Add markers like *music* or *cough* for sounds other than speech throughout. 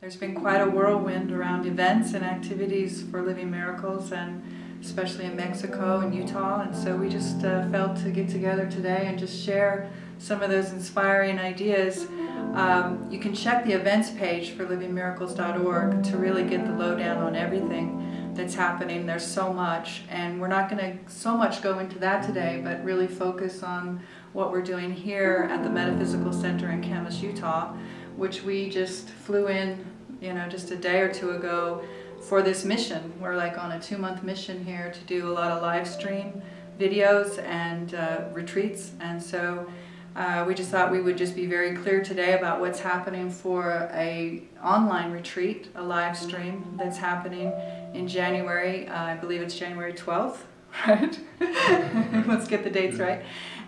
there's been quite a whirlwind around events and activities for Living Miracles and especially in Mexico and Utah and so we just uh, felt to get together today and just share some of those inspiring ideas. Um, you can check the events page for livingmiracles.org to really get the lowdown on everything that's happening. There's so much and we're not going to so much go into that today but really focus on what we're doing here at the Metaphysical Center in Kamas, Utah which we just flew in you know just a day or two ago for this mission. We're like on a two-month mission here to do a lot of live stream videos and uh, retreats and so uh, we just thought we would just be very clear today about what's happening for a online retreat, a live stream that's happening in January. Uh, I believe it's January 12th, *laughs* right? *laughs* Let's get the dates right.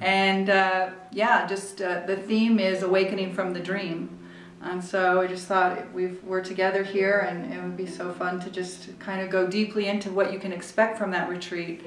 And uh, yeah, just uh, the theme is awakening from the dream. And so I just thought we are together here and it would be so fun to just kind of go deeply into what you can expect from that retreat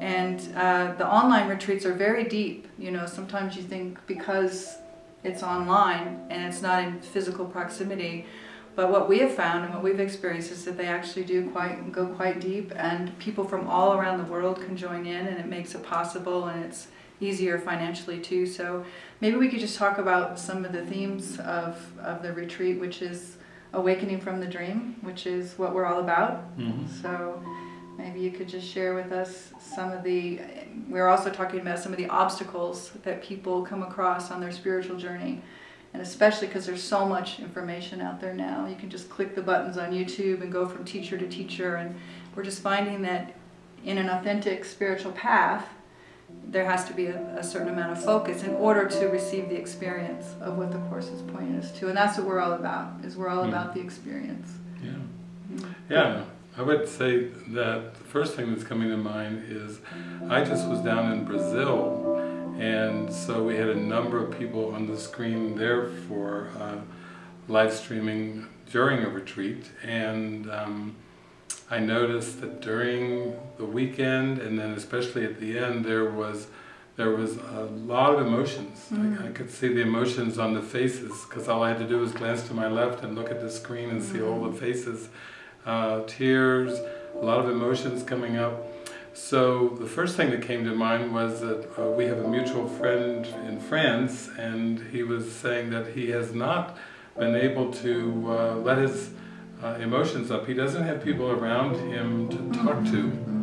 and uh, the online retreats are very deep. You know, sometimes you think because it's online and it's not in physical proximity, but what we have found and what we've experienced is that they actually do quite go quite deep and people from all around the world can join in and it makes it possible and it's easier financially too. So maybe we could just talk about some of the themes of, of the retreat, which is awakening from the dream, which is what we're all about. Mm -hmm. So Maybe you could just share with us some of the, we're also talking about some of the obstacles that people come across on their spiritual journey. And especially because there's so much information out there now. You can just click the buttons on YouTube and go from teacher to teacher. And we're just finding that in an authentic spiritual path, there has to be a, a, certain amount of focus in order to receive the experience of what the Course is pointing us to. And that's what we're all about, is we're all mm. about the experience. Yeah. Mm. Yeah. I would say that the first thing that's coming to mind is I just was down in Brazil and so we had a number of people on the screen there for uh, live streaming during a retreat and um, I noticed that during the weekend and then especially at the end there was there was a lot of emotions. Mm. I, I, could see the emotions on the faces because all I had to do was glance to my left and look at the screen and see all the mm. faces uh, tears, a lot of emotions coming up. So the first thing that came to mind was that uh, we have a mutual friend in France and he was saying that he has not been able to uh, let his uh, emotions up. He doesn't have people around him to talk to.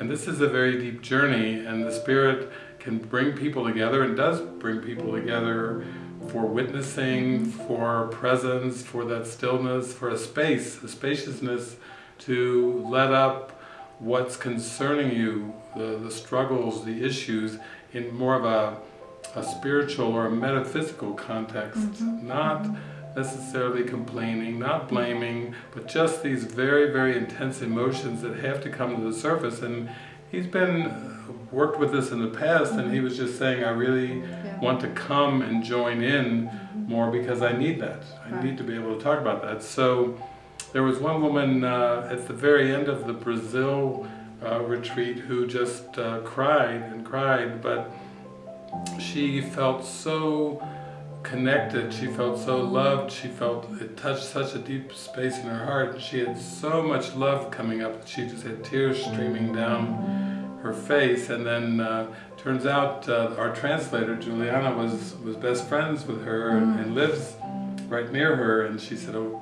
And this is a very deep journey and the Spirit can bring people together and does bring people together for witnessing, for presence, for that stillness, for a space, a spaciousness to let up what's concerning you, the, the struggles, the issues, in more of a, a spiritual or a metaphysical context, mm -hmm. not necessarily complaining, not blaming, but just these very, very intense emotions that have to come to the surface. And he's been worked with this in the past and he was just saying I really yeah. want to come and join in mm-hmm. more because I need that. I right. need to be able to talk about that. So there was one woman uh, at the very end of the Brazil uh, retreat who just uh, cried and cried but she felt so connected, she felt so loved, she felt it touched such a deep space in her heart. She had so much love coming up, she just had tears streaming down her face. And then uh, turns out uh, our translator Juliana was was best friends with her and, and, lives right near her. And she said oh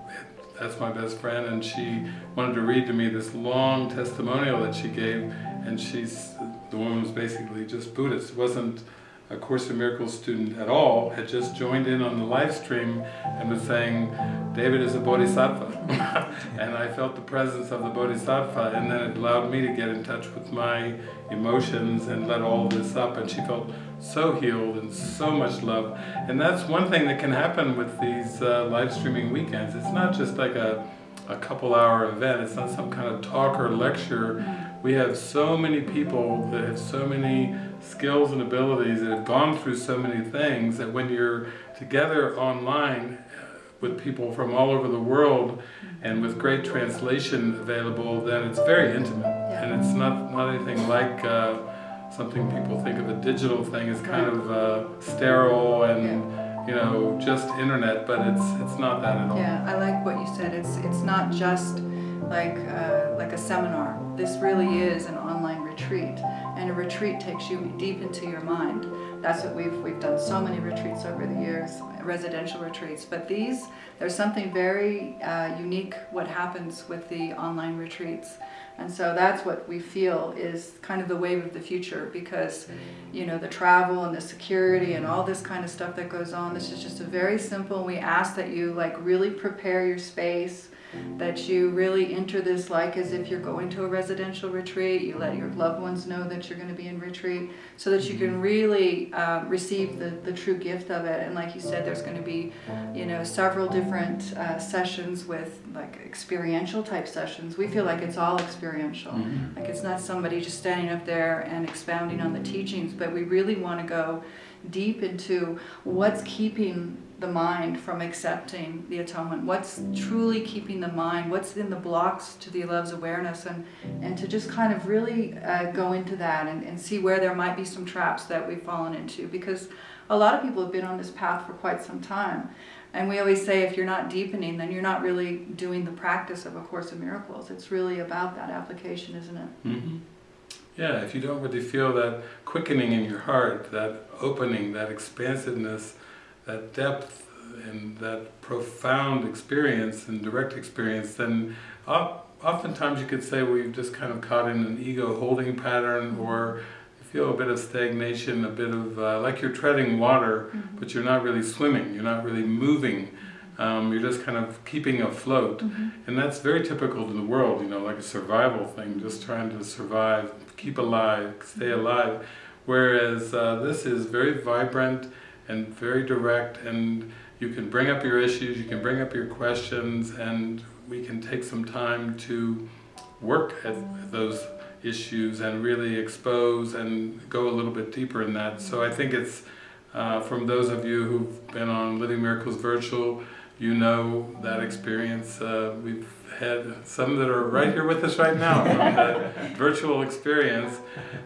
that's my best friend. And she wanted to read to me this long testimonial that she gave. And she's the woman was basically just Buddhist. It wasn't a Course in Miracles student at all, had just joined in on the live stream and was saying, David is a bodhisattva. *laughs* and I felt the presence of the bodhisattva and then it allowed me to get in touch with my emotions and let all this up and she felt so healed and so much love. And that's one thing that can happen with these uh, live streaming weekends. It's not just like a, a couple hour event, it's not some kind of talk or lecture. We have so many people that have so many skills and abilities that have gone through so many things that when you're together online uh, with people from all over the world and with great translation available, then it's very intimate. Yeah. And it's not, not anything like uh, something people think of a digital thing as kind of uh, sterile and yeah. you know, just internet, but it's it's not that at all. Yeah, I like what you said, it's it's not just like uh, like a seminar. This really is an online retreat, and a retreat takes you deep into your mind. That's what we've we've done so many retreats over the years, residential retreats. But these, there's something very uh, unique what happens with the online retreats. And so that's what we feel is kind of the wave of the future because, you know, the travel and the security and all this kind of stuff that goes on. This is just a very simple. We ask that you like really prepare your space that you really enter this like as if you're going to a residential retreat. You let your loved ones know that you're going to be in retreat so that you can really uh, receive the, the true gift of it. And like you said, there's going to be, you know, several different uh, sessions with like experiential type sessions. We feel like it's all experiential. Mm-hmm. Like it's not somebody just standing up there and expounding on the teachings, but we really want to go deep into what's keeping the mind from accepting the atonement? What's truly keeping the mind? What's in the blocks to the love's awareness? And and to just kind of really uh, go into that and, and see where there might be some traps that we've fallen into. Because a lot of people have been on this path for quite some time. And we always say if you're not deepening then you're not really doing the practice of a course of miracles. It's really about that application isn't it? Mm-hmm. yeah if you don't really feel that quickening in your heart that opening that expansiveness that depth and that profound experience and direct experience, then oftentimes you could say we have just kind of caught in an ego holding pattern or feel a bit of stagnation, a bit of, uh, like you're treading water, mm -hmm. but you're not really swimming, you're not really moving. Um, you're just kind of keeping afloat. Mm -hmm. And that's very typical to the world, you know, like a survival thing, just trying to survive, keep alive, stay alive. Whereas uh, this is very vibrant, and very direct and you can bring up your issues, you can bring up your questions and we can take some time to work at those issues and really expose and go a little bit deeper in that. So I think it's, uh, from those of you who've been on Living Miracles Virtual, you know that experience. Uh, we've had some that are right here with us right now from that *laughs* virtual experience.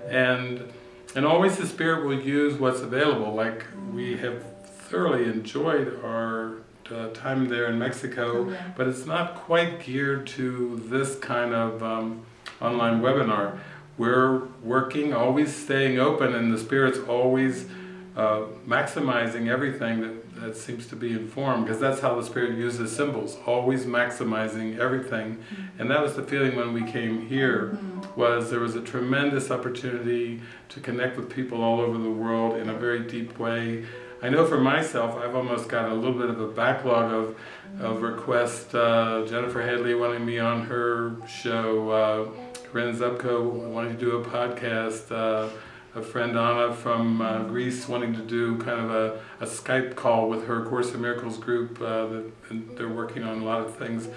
And and always the Spirit will use what's available. Like we have thoroughly enjoyed our uh, time there in Mexico, oh, but it's not quite geared to this kind of um, online webinar. We're working, always staying open, and the Spirit's always uh, maximizing everything that, that seems to be informed, because that's how the Spirit uses symbols, always maximizing everything. Mm-hmm. And that was the feeling when we came here, mm-hmm. was there was a tremendous opportunity to connect with people all over the world in a very deep way. I know for myself, I've almost got a little bit of a backlog of, of requests. Uh, Jennifer Hadley wanting me on her show, uh, Corinne Zupko wanting to do a podcast, uh, a friend Anna from uh, Greece wanting to do kind of a, a Skype call with her Course in Miracles group. Uh, that, they're working on a lot of things.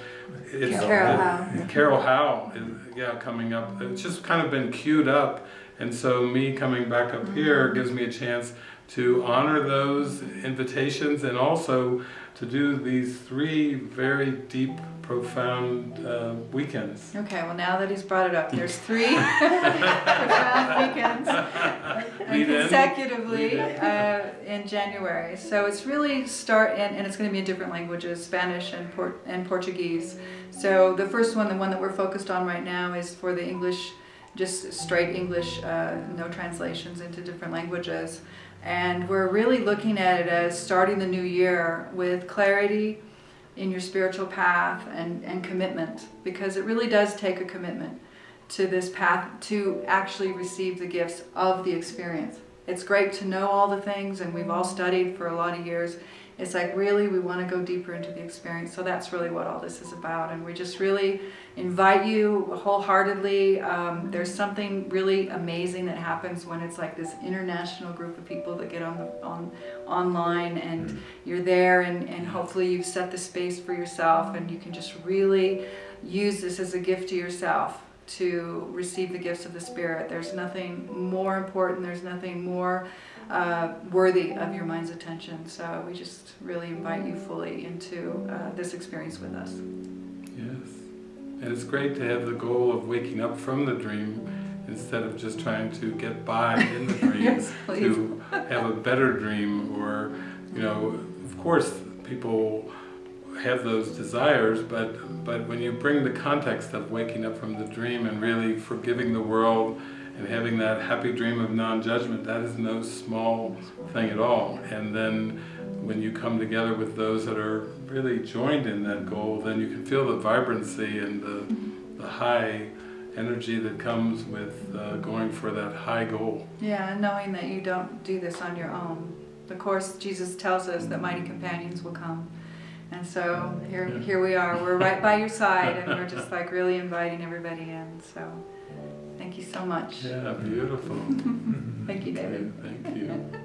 It's, Carol Howe. Carol Howe is yeah coming up. It's just kind of been queued up, and so me coming back up here gives me a chance to honor those invitations and also to do these three very deep, profound uh, weekends. Okay, well now that he's brought it up, there's *laughs* three *laughs* profound weekends consecutively uh, in January. So it's really start, and, and it's going to be in different languages, Spanish and, Port and Portuguese. So the first one, the one that we're focused on right now is for the English, just straight English, uh, no translations into different languages. And we're really looking at it as starting the new year with clarity in your spiritual path and, and commitment because it really does take a commitment to this path to actually receive the gifts of the experience. It's great to know all the things and we've all studied for a lot of years it's like really we want to go deeper into the experience. So that's really what all this is about. And we just really invite you wholeheartedly. Um, there's something really amazing that happens when it's like this international group of people that get on the on online and mm-hmm. you're there and, and hopefully you've set the space for yourself and you can just really use this as a gift to yourself to receive the gifts of the Spirit. There's nothing more important, there's nothing more uh, worthy of your mind's attention. So we just really invite you fully into uh, this experience with us. Yes. And it's great to have the goal of waking up from the dream instead of just trying to get by in the *laughs* dream yes, to have a better dream or, you know, of course people have those desires, but but when you bring the context of waking up from the dream and really forgiving the world and having that happy dream of non-judgment, that is no small thing at all. And then when you come together with those that are really joined in that goal, then you can feel the vibrancy and the, the high energy that comes with uh, going for that high goal. Yeah, knowing that you don't do this on your own. Of course, Jesus tells us that mighty companions will come. And so here, Yeah. here we are. We're right by your side, and we're just like really inviting everybody in. So thank you so much. Yeah, beautiful. *laughs* Thank you, David. Thank you.